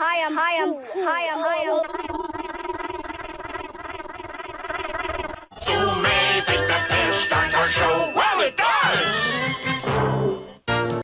Hi! I am, Hi! I am, Hi! I am, hi, I am.